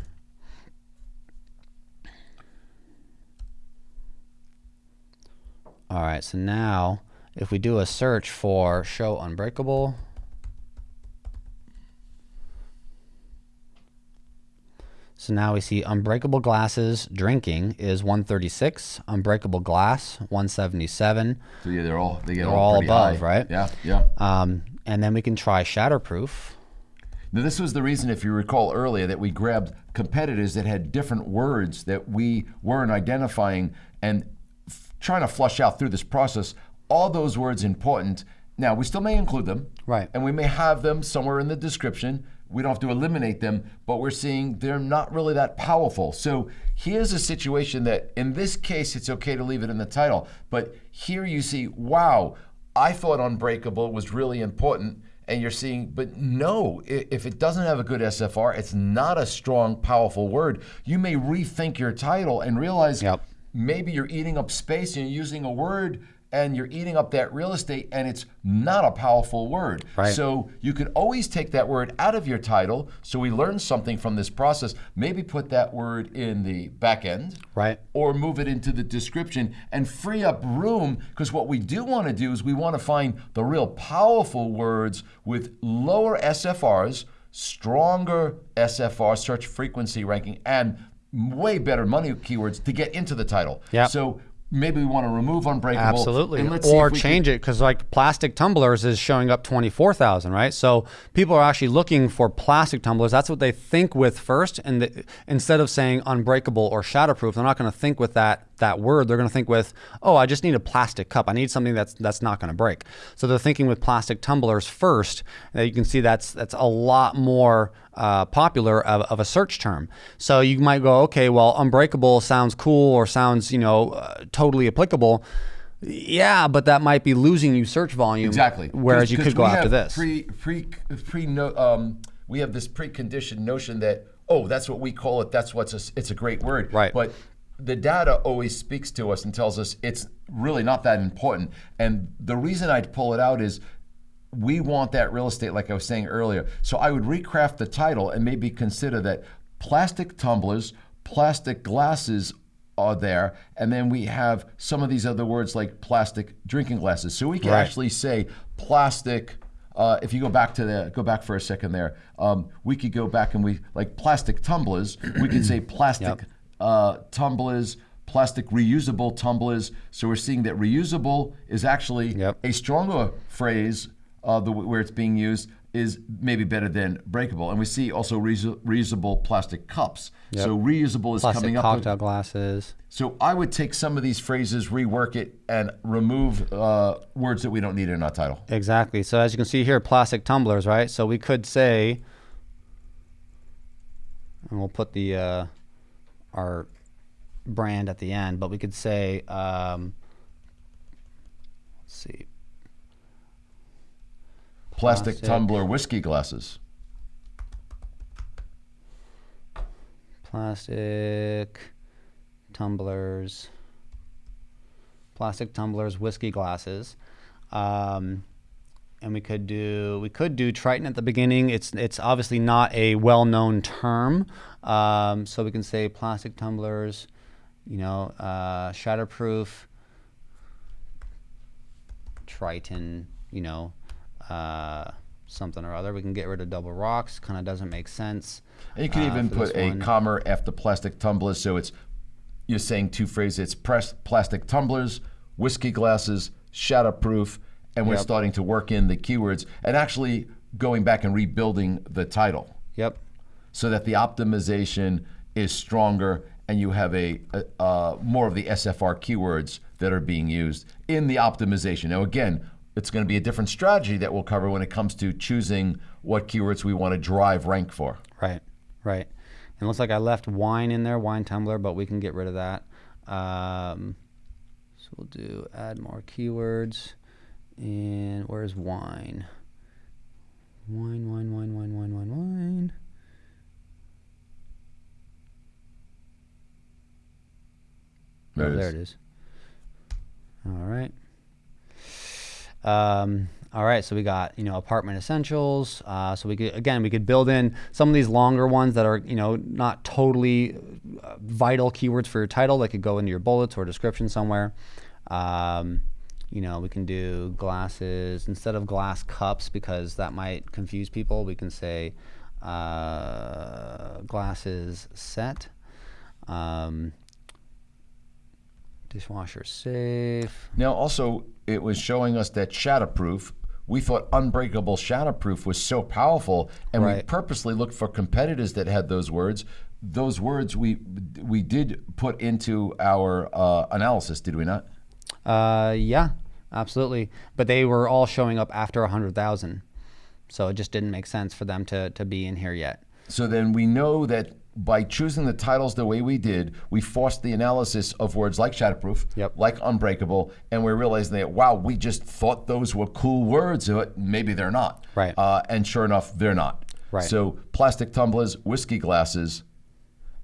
All right, so now if we do a search for show unbreakable, so now we see unbreakable glasses drinking is 136, unbreakable glass 177, So yeah, they're all they get They're all, all above, high. right? Yeah, yeah. um, and then we can try shatterproof. Now, this was the reason, if you recall earlier, that we grabbed competitors that had different words that we weren't identifying and f- trying to flush out through this process. All those words important. Now, we still may include them. Right. And we may have them somewhere in the description. We don't have to eliminate them, but we're seeing they're not really that powerful. So here's a situation that, in this case, it's okay to leave it in the title. But here you see, wow, I thought Unbreakable was really important and you're seeing, but no, if it doesn't have a good SFR, it's not a strong, powerful word. You may rethink your title and realize Yep. maybe you're eating up space and you're using a word and you're eating up that real estate and it's not a powerful word. Right. So you could always take that word out of your title. So we learn something from this process. Maybe put that word in the back end Right. or move it into the description and free up room because what we do want to do is we want to find the real powerful words with lower SFRs, stronger SFR search frequency ranking, and way better money keywords to get into the title. Yep. So maybe we want to remove unbreakable. Absolutely. And let's or change can- it because like plastic tumblers is showing up 24,000, right? So people are actually looking for plastic tumblers. That's what they think with first. And the, instead of saying unbreakable or shatterproof, they're not going to think with that that word. They're going to think with, oh, I just need a plastic cup. I need something that's that's not going to break. So they're thinking with plastic tumblers first. And you can see that's that's a lot more uh, popular of, of a search term. So you might go, okay, well, unbreakable sounds cool or sounds, you know, uh, totally applicable. Yeah, but that might be losing you search volume. Exactly. Whereas you could go after this. Pre, pre, pre. No, um, we have this preconditioned notion that oh, that's what we call it. That's what's a, it's a great word. Right. But the data always speaks to us and tells us it's really not that important. And the reason I'd pull it out is we want that real estate, like I was saying earlier. So I would recraft the title and maybe consider that plastic tumblers, plastic glasses are there, and then we have some of these other words like plastic drinking glasses. So we can Right. actually say plastic. Uh, if you go back to the go back for a second there, um, we could go back and we like plastic tumblers. we could say plastic Yep. Uh, tumblers, plastic reusable tumblers. So we're seeing that reusable is actually Yep. a stronger phrase uh, the, where it's being used is maybe better than breakable. And we see also reus- reusable plastic cups. So reusable is Plastic coming up. Plastic cocktail glasses. So I would take some of these phrases, rework it, and remove uh, words that we don't need in our title. Exactly. So as you can see here, plastic tumblers, right? So we could say, and we'll put the uh, our brand at the end, but we could say, um, let's see, Plastic, Plastic. tumbler whiskey glasses. plastic tumblers, plastic tumblers, whiskey glasses. Um, and we could do we could do Tritan at the beginning. It's it's obviously not a well-known term, um, so we can say plastic tumblers, you know, uh, shatterproof, Tritan, you know, uh, something or other. We can get rid of double rocks. Kind of doesn't make sense. And you can uh, even put a one. comma after plastic tumblers. So it's you're saying two phrases. It's press, plastic tumblers, whiskey glasses, shatterproof, and we're Yep. starting to work in the keywords and actually going back and rebuilding the title Yep. so that the optimization is stronger and you have a, a uh, more of the SFR keywords that are being used in the optimization. Now, again, it's going to be a different strategy that we'll cover when it comes to choosing what keywords we want to drive rank for. Right, right. And it looks like I left wine in there, wine tumbler, but we can get rid of that. Um, so we'll do add more keywords. And where's wine? Wine, wine, wine, wine, wine, wine, wine. There oh, it there is. it is. All right. Um, all right, so we got you know apartment essentials. Uh, so we could again we could build in some of these longer ones that are you know not totally uh, vital keywords for your title. That could go into your bullets or description somewhere. Um, you know we can do glasses instead of glass cups because that might confuse people. We can say uh, glasses set. Um, dishwasher safe. Now, also, it was showing us that shatterproof. We thought unbreakable shatterproof was so powerful, and we purposely looked for competitors that had those words. Those words we we did put into our uh, analysis, did we not? Uh, yeah, absolutely. But they were all showing up after a hundred thousand, so it just didn't make sense for them to to be in here yet. So then we know that by choosing the titles the way we did, we forced the analysis of words like shatterproof, Yep. like unbreakable, and we're realizing that wow, we just thought those were cool words, but maybe they're not. Right. Uh, and sure enough, they're not. Right. So plastic tumblers, whiskey glasses,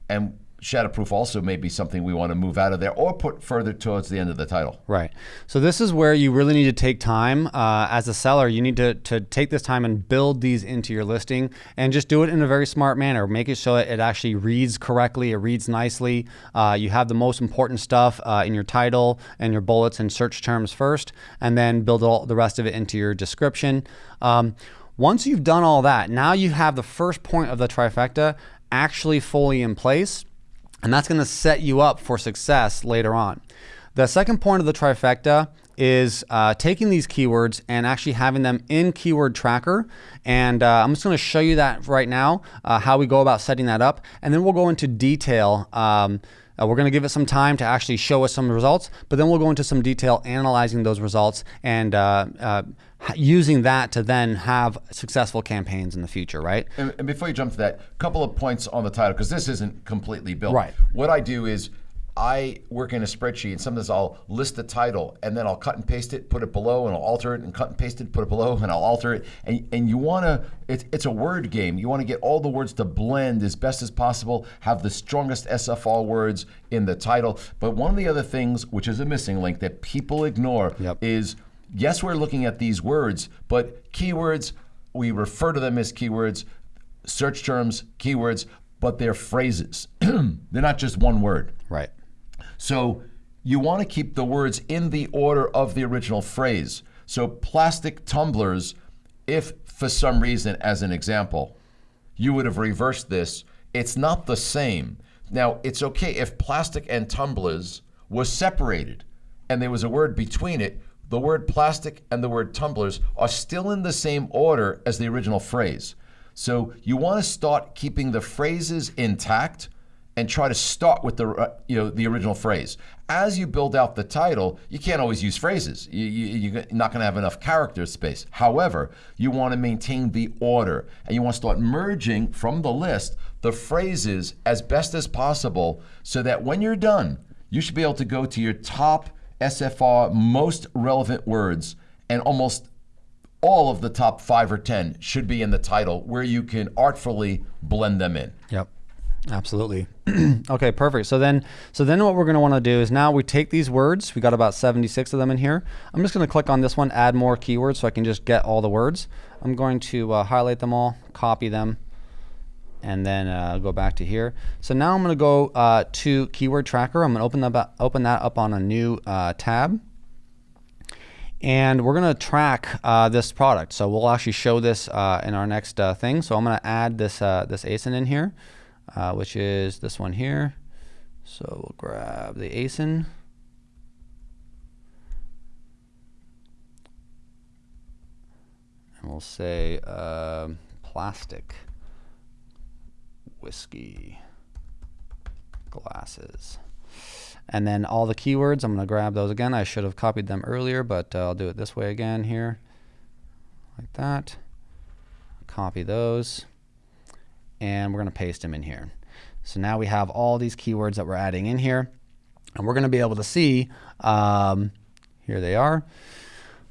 and shatterproof also may be something we want to move out of there or put further towards the end of the title. Right. So this is where you really need to take time uh, as a seller. You need to, to take this time and build these into your listing and just do it in a very smart manner. Make it so it actually reads correctly. It reads nicely. Uh, you have the most important stuff uh, in your title and your bullets and search terms first, and then build all the rest of it into your description. Um, once you've done all that, now you have the first point of the trifecta actually fully in place and that's going to set you up for success later on. The second point of the trifecta is uh, taking these keywords and actually having them in Keyword Tracker. And uh, I'm just going to show you that right now, uh, how we go about setting that up. And then we'll go into detail. Um, uh, we're going to give it some time to actually show us some results, but then we'll go into some detail analyzing those results and uh, uh, using that to then have successful campaigns in the future, right? And, and before you jump to that, a couple of points on the title because this isn't completely built. Right. What I do is I work in a spreadsheet, and sometimes I'll list the title, and then I'll cut and paste it, put it below, and I'll alter it, and cut and paste it, put it below, and I'll alter it. And, and you want to, it's, it's a word game. You want to get all the words to blend as best as possible, have the strongest SFR words in the title. But one of the other things, which is a missing link that people ignore, Yep. is yes, we're looking at these words, but keywords, we refer to them as keywords, search terms, keywords, but they're phrases. they're not just one word. Right. So you want to keep the words in the order of the original phrase. So plastic tumblers, if for some reason, as an example, you would have reversed this, it's not the same. Now, it's okay if plastic and tumblers was separated and there was a word between it, the word plastic and the word tumblers are still in the same order as the original phrase. So you want to start keeping the phrases intact and try to start with the uh, you know the original phrase. As you build out the title, you can't always use phrases. You, you, you're not going to have enough character space. However, you want to maintain the order and you want to start merging from the list the phrases as best as possible so that when you're done, you should be able to go to your top SFR most relevant words and almost all of the top five or 10 should be in the title where you can artfully blend them in. Yep. Absolutely. okay, perfect. So then, so then what we're going to want to do is now we take these words. We got about 76 of them in here. I'm just going to click on this one, add more keywords, so I can just get all the words. I'm going to uh, highlight them all, copy them, and then uh, go back to here. So now I'm going to go uh, to Keyword Tracker. I'm going to open that open that up on a new uh, tab and we're going to track uh, this product. So we'll actually show this uh, in our next uh, thing. So I'm going to add this uh, this ASIN in here, uh, which is this one here. So we'll grab the ASIN. And we'll say um plastic whiskey glasses. And then all the keywords, I'm going to grab those again. I should have copied them earlier, but uh, I'll do it this way again here. Like that. Copy those. And we're going to paste them in here. So now we have all these keywords that we're adding in here. And we're going to be able to see, um, here they are.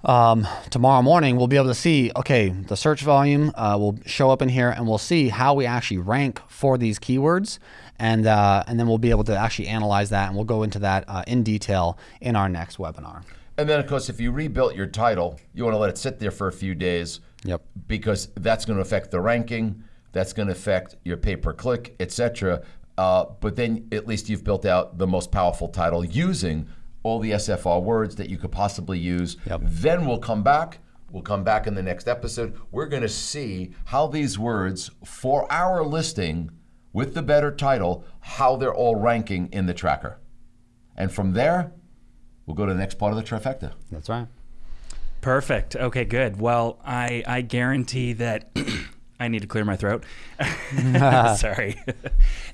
Um, tomorrow morning, we'll be able to see, okay, the search volume uh, will show up in here and we'll see how we actually rank for these keywords. And, uh, and then we'll be able to actually analyze that and we'll go into that uh, in detail in our next webinar. And then, of course, if you rebuilt your title, you want to let it sit there for a few days. Yep. Because that's going to affect the ranking, that's going to affect your pay per click, etc. Uh, but then at least you've built out the most powerful title using all the SFR words that you could possibly use. Yep. Then we'll come back. We'll come back in the next episode. We're going to see how these words for our listing with the better title, how they're all ranking in the tracker. And from there, we'll go to the next part of the trifecta. That's right. Perfect. Okay, good. Well, I I guarantee that I need to clear my throat. Sorry.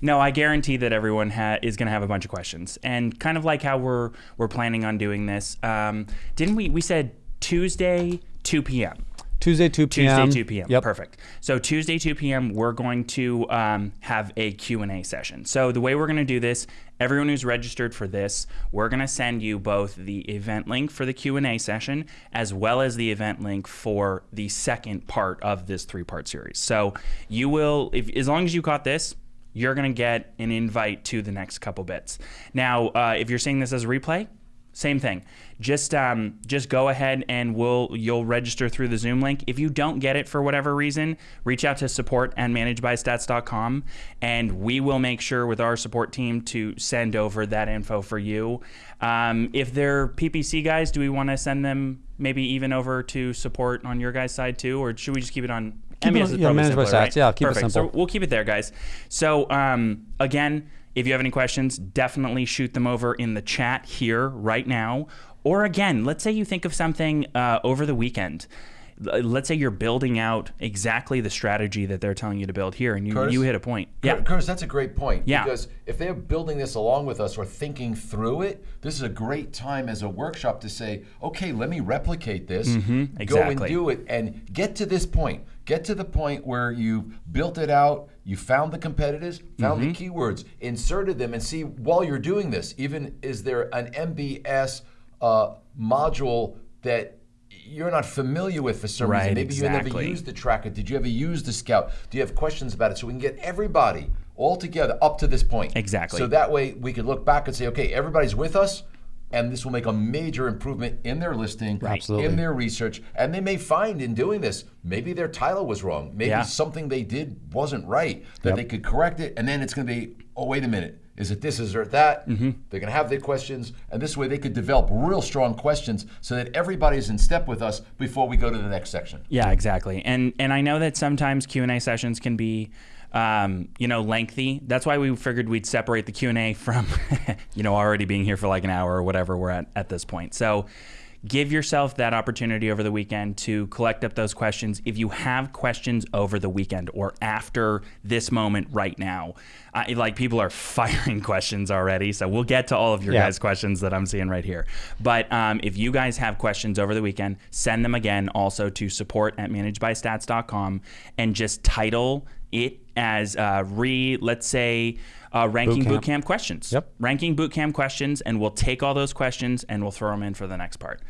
no, I guarantee that everyone ha- is going to have a bunch of questions, and kind of like how we're we're planning on doing this. Um, didn't we? We said Tuesday, two p.m. Tuesday, 2 p.m. Tuesday, 2 p.m. Yep. Perfect. So Tuesday, 2 p.m. We're going to um, have a Q&A session. So the way we're going to do this, everyone who's registered for this, we're going to send you both the event link for the Q&A session as well as the event link for the second part of this three-part series. So you will, if, as long as you caught this, you're going to get an invite to the next couple bits. Now, uh, if you're seeing this as a replay, same thing. Just um, just go ahead and we'll you'll register through the Zoom link. If you don't get it for whatever reason, reach out to support and managedbystats.com and we will make sure with our support team to send over that info for you. Um, if they're PPC guys, do we want to send them maybe even over to support on your guys' side too, or should we just keep it on? Keep it on- is yeah, probably Managed by simpler, Stats. right? Yeah, keep it simple. So we'll keep it there, guys. So um, again, if you have any questions, definitely shoot them over in the chat here right now. Or again, let's say you think of something uh, over the weekend. Let's say you're building out exactly the strategy that they're telling you to build here, and you, Curtis? you hit a point. Yeah. Curtis, that's a great point. Yeah. Because if they're building this along with us or thinking through it, this is a great time as a workshop to say, okay, let me replicate this, go and Mm-hmm. exactly. do it, and get to this point. Get to the point where you've built it out, you found the competitors, found Mm-hmm. the keywords, inserted them, and see while you're doing this, even is there an MBS uh, module that you're not familiar with for some Right, reason. Maybe you never used the tracker. Did you ever use the scout? Do you have questions about it? So we can get everybody all together up to this point. Exactly. So that way we could look back and say, okay, everybody's with us, and this will make a major improvement in their listing, Absolutely. in their research, and they may find in doing this, maybe their title was wrong, maybe Yeah. something they did wasn't right, that they could correct it, and then it's going to be, oh wait a minute. Is it this? Is it that? Mm-hmm. They're going to have their questions, and this way they could develop real strong questions so that everybody's in step with us before we go to the next section. Yeah, exactly. And and I know that sometimes Q and A sessions can be, um, you know, lengthy. That's why we figured we'd separate the Q and A from, you know, already being here for like an hour or whatever we're at at this point. So. Give yourself that opportunity over the weekend to collect up those questions. If you have questions over the weekend or after this moment right now, I, like people are firing questions already. So we'll get to all of your Yeah. guys' questions that I'm seeing right here. But um, if you guys have questions over the weekend, send them again also to support at managedbystats.com and just title it as uh, re, let's say, uh, ranking Bootcamp. bootcamp questions. Yep. Ranking bootcamp questions, and we'll take all those questions and we'll throw them in for the next part.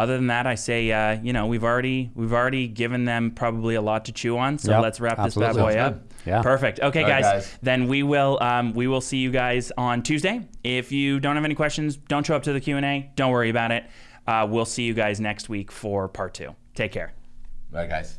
Other than that, I say, uh, you know, we've already we've already given them probably a lot to chew on. So Yep, let's wrap absolutely. this bad boy Sounds up. good. Yeah. Perfect. Okay, All right, guys, guys. Then we will um, we will see you guys on Tuesday. If you don't have any questions, don't show up to the Q and A. Don't worry about it. Uh, we'll see you guys next week for part two. Take care. All right, guys.